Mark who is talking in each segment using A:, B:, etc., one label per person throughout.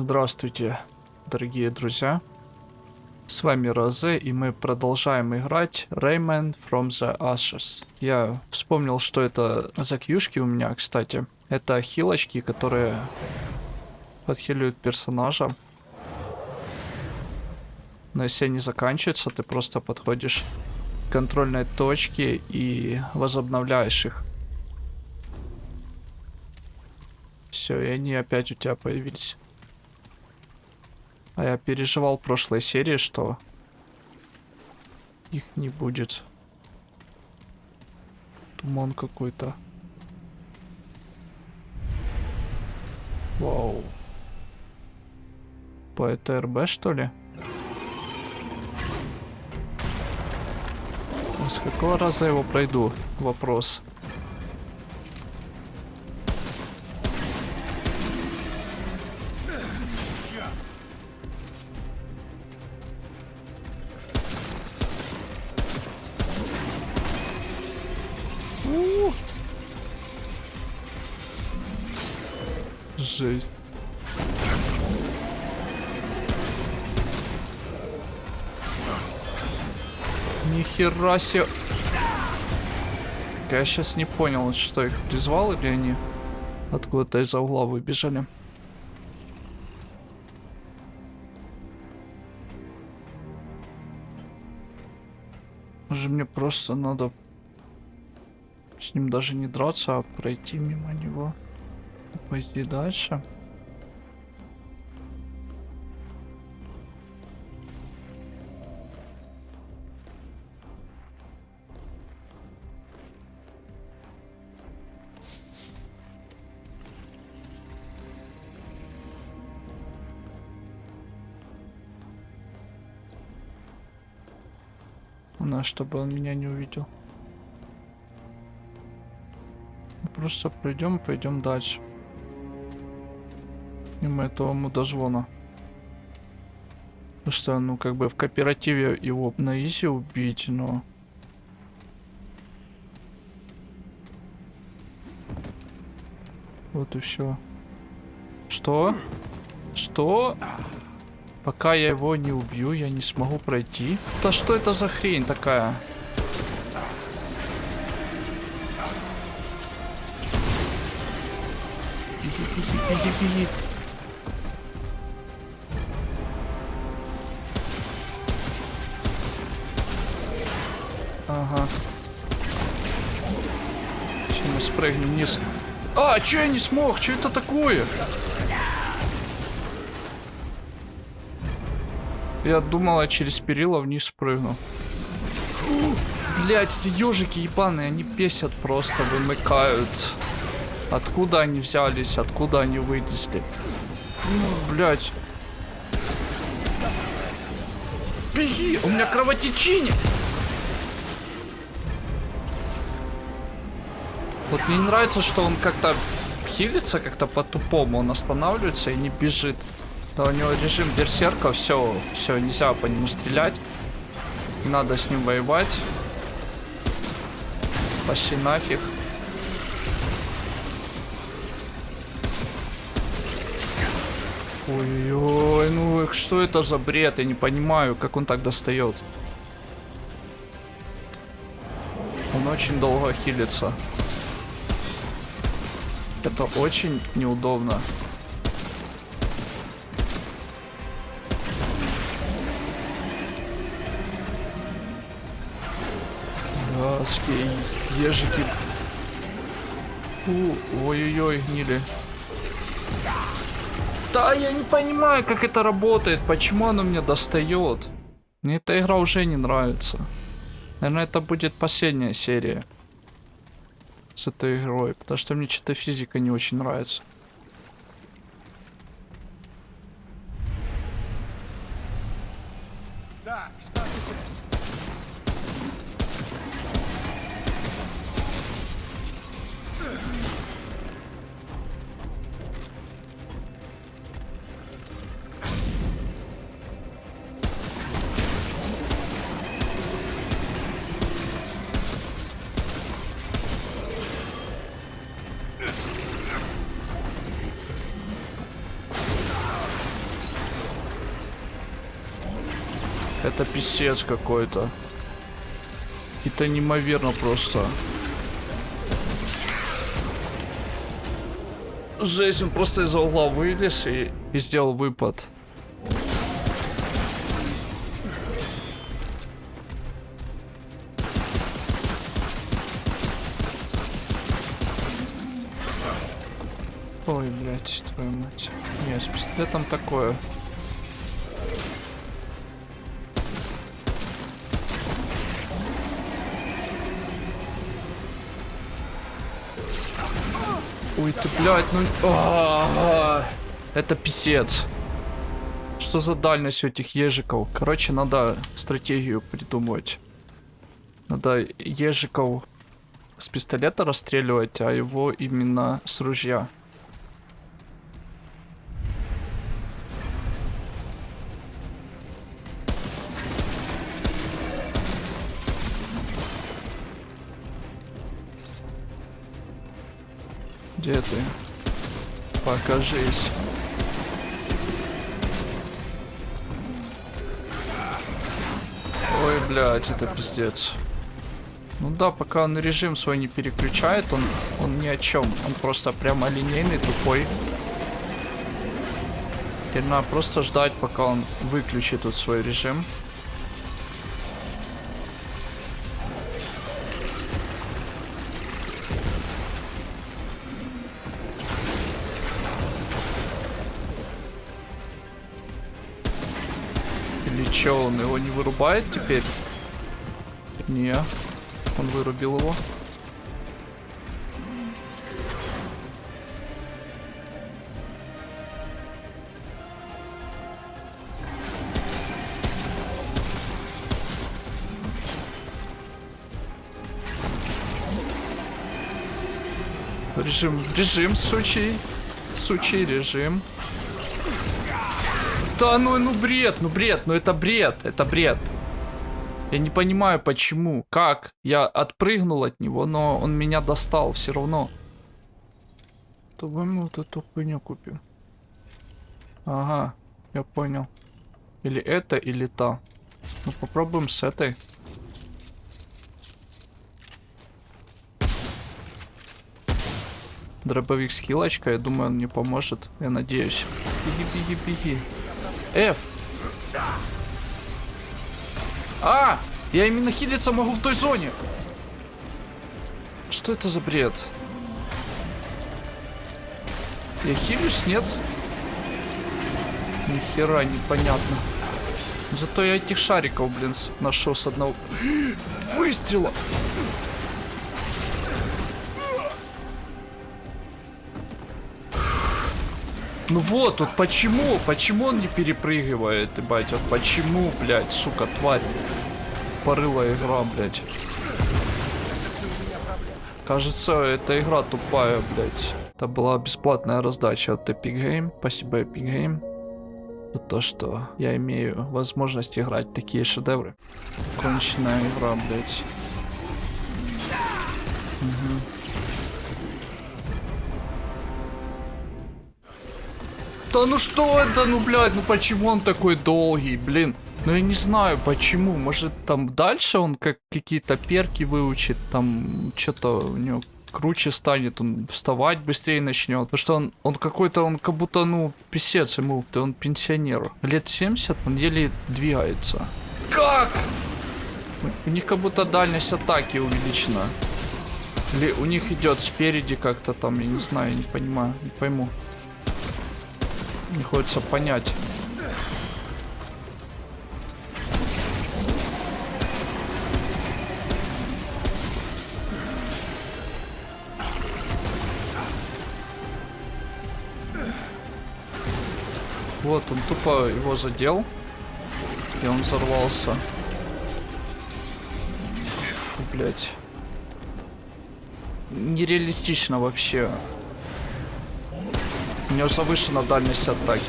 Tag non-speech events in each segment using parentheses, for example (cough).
A: Здравствуйте, дорогие друзья. С вами Розе, и мы продолжаем играть Rayman from the Ashes. Я вспомнил, что это за кьюшки у меня, кстати. Это хилочки, которые подхиливают персонажа. Но если они заканчиваются, ты просто подходишь к контрольной точке и возобновляешь их. Все, и они опять у тебя появились. А я переживал в прошлой серии, что их не будет. Туман какой-то. Вау. По ЭТРБ, что ли? С какого раза я его пройду? Вопрос. Жесть. Нихера себе. Я сейчас не понял, что их призвал или они откуда-то из-за угла выбежали. Может мне просто надо с ним даже не драться, а пройти мимо него. Пойти дальше. На, чтобы он меня не увидел. Просто пройдем, пойдем дальше. Мимо этого мудозвона. Потому что, ну, как бы в кооперативе его на изи убить, но... Вот и все. Что? Что? Пока я его не убью, я не смогу пройти. Да что это за хрень такая? Беги, беги, беги, беги. Спрыгнем вниз. А, че я не смог? Что это такое? Я думал, я через перила вниз спрыгну. Блять, эти ежики ебаные, они бесят просто, вымыкают. Откуда они взялись, откуда они вылезли? Ну, блять. Беги, у меня кровотечение. Вот мне не нравится, что он как-то хилится, как-то по-тупому. Он останавливается и не бежит. Да у него режим берсерка, все, все, нельзя по нему стрелять. надо с ним воевать. Пошли нафиг. Ой-ой, ну что это за бред? Я не понимаю, как он так достает. Он очень долго хилится. Это очень неудобно. Адские ежики. Ой-ой-ой, гнили. Да, я не понимаю, как это работает. Почему оно мне достает? Мне эта игра уже не нравится. Наверное, это будет последняя серия с этой игрой, потому что мне что-то физика не очень нравится. Это писец какой-то. Это неимоверно просто. Жесть, он просто из-за угла вылез и, и сделал выпад. Ой, блядь, твою мать. Не, с пистолетом такое. Ой, ты, блядь, ну... А -а -а. Это писец. Что за дальность у этих ежиков? Короче, надо стратегию придумать. Надо ежиков с пистолета расстреливать, а его именно с ружья. Покажись. Ой, блядь, это пиздец. Ну да, пока он режим свой не переключает, он, он ни о чем. Он просто прямо линейный, тупой. Теперь надо просто ждать, пока он выключит тут свой режим. Вырубает теперь? Не, он вырубил его. Режим, режим, сучий. Сучий режим. Да ну, ну бред, ну бред, ну это бред, это бред. Я не понимаю, почему, как. Я отпрыгнул от него, но он меня достал все равно. Давай мы вот эту хуйню купим. Ага, я понял. Или это, или та. Ну попробуем с этой. Дробовик с хилочкой, я думаю, он мне поможет. Я надеюсь. Беги, беги, беги. F. А! Я именно хилиться могу в той зоне. Что это за бред? Я хилюсь, нет? Ни хера непонятно. Зато я этих шариков, блин, нашел с одного (gasps) выстрела. Ну вот, вот почему? Почему он не перепрыгивает, ебать? Вот почему, блядь, сука, тварь? Порыла игра, блядь. Кажется, эта игра тупая, блядь. Это была бесплатная раздача от Epic Game. Спасибо, Epic Game. За то, что я имею возможность играть такие шедевры. Конченная игра, блядь. Угу. Да ну что это, ну блядь, ну почему он такой долгий, блин? Ну я не знаю почему, может там дальше он как какие-то перки выучит, там что-то у него круче станет, он вставать быстрее начнет. Потому что он, он какой-то, он как будто, ну, писец ему, ты он пенсионер. Лет 70, он еле двигается. Как? У них как будто дальность атаки увеличена. Или у них идет спереди как-то там, я не знаю, не понимаю, не пойму. Не хочется понять. Вот, он тупо его задел. И он взорвался. Фу, блядь. Нереалистично вообще. У него завышена дальность атаки.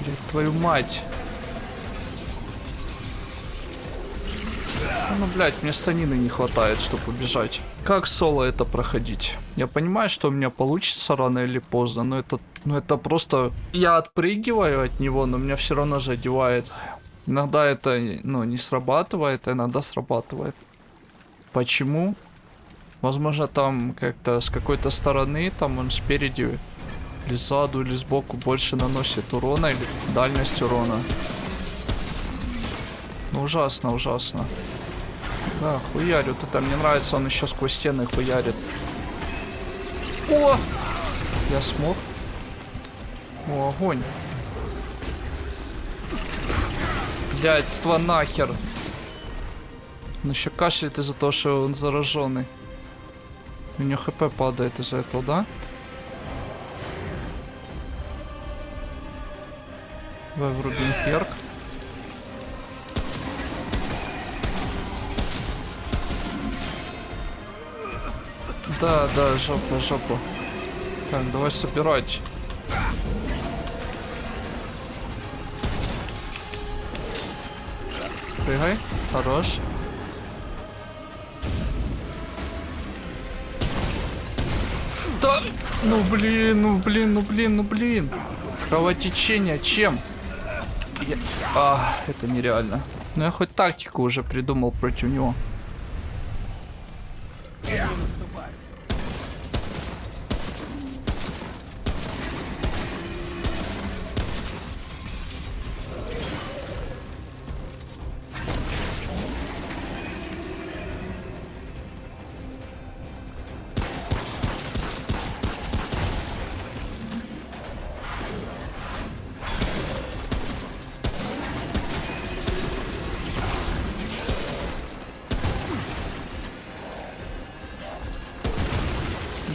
A: Блин, твою мать. Ну, блядь, мне станины не хватает, чтобы убежать. Как соло это проходить? Я понимаю, что у меня получится рано или поздно, но это, ну, это просто... Я отпрыгиваю от него, но меня все равно задевает. Иногда это, ну, не срабатывает, а иногда срабатывает. Почему? Возможно, там как-то с какой-то стороны, там он спереди, или сзаду, или сбоку больше наносит урона, или дальность урона. Ну, ужасно, ужасно. Да, хуярит. Это мне нравится, он еще сквозь стены хуярит. О! Я смог. О, огонь. Блядство нахер. Он еще кашляет из-за того, что он зараженный. У него хп падает из-за этого, да? Давай врубим перк. Да, да, жопа, жопа. Так, давай собирать. Прыгай. Хорош. Да! Ну блин, ну блин, ну блин, ну блин. Кровотечение чем? Я... А, это нереально. Ну я хоть тактику уже придумал против него.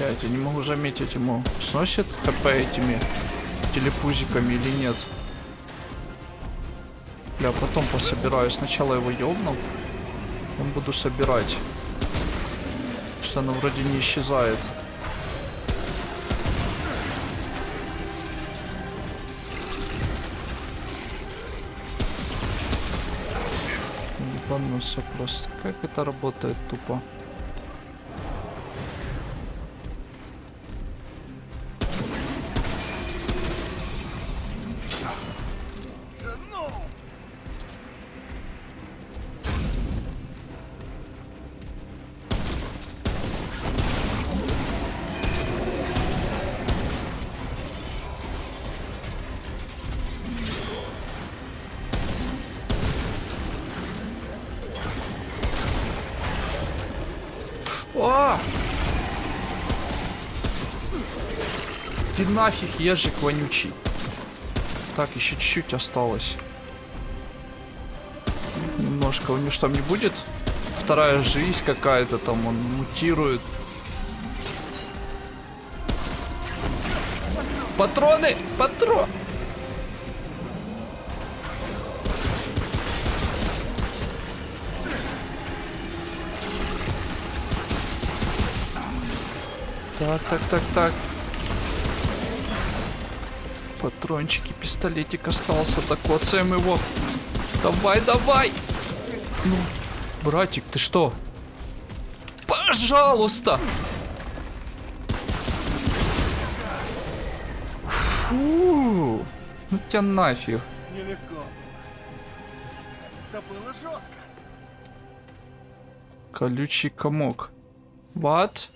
A: Блять, я не могу заметить ему, сносит хп этими телепузиками или нет. Бля, потом пособираю. Сначала его ёбну. Потом буду собирать. Что оно вроде не исчезает. Ебанулся просто. Как это работает тупо? Нафиг, ежик вонючий. Так, еще чуть-чуть осталось. Немножко. У него что, не будет? Вторая жизнь какая-то там, он мутирует. Патроны! Патрон! Так, так, так, так. Патрончики, пистолетик остался. Так, коцаем его. Давай, давай. Ну, братик, ты что? Пожалуйста. Фу. Ну тебя нафиг.
B: Нелегко. Это было жестко.
A: Колючий комок. What?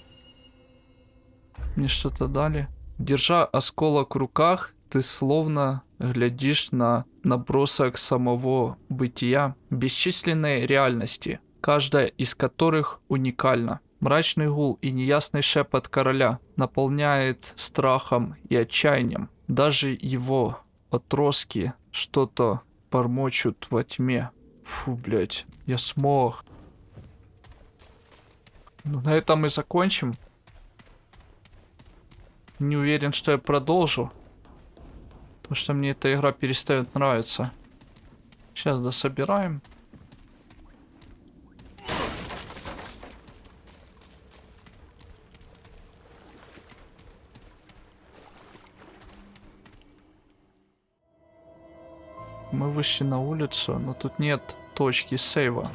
A: Мне что-то дали. Держа осколок в руках, ты словно глядишь на набросок самого бытия бесчисленной реальности, каждая из которых уникальна. Мрачный гул и неясный шепот короля наполняет страхом и отчаянием. Даже его отростки что-то бормочут во тьме. Фу, блядь, я смог. Ну, на этом мы закончим. Не уверен, что я продолжу. Потому что мне эта игра перестает нравиться. Сейчас дособираем. Мы вышли на улицу, но тут нет точки сейва.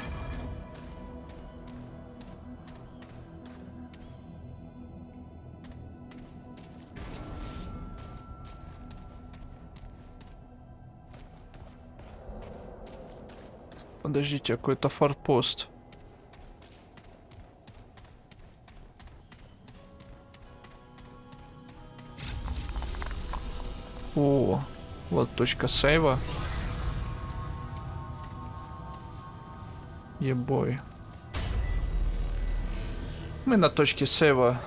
A: Подождите, какой-то форпост. О, вот точка сейва. Ебой. Мы на точке сейва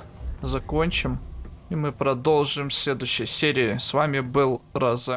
A: закончим. И мы продолжим в следующей серии. С вами был Роза.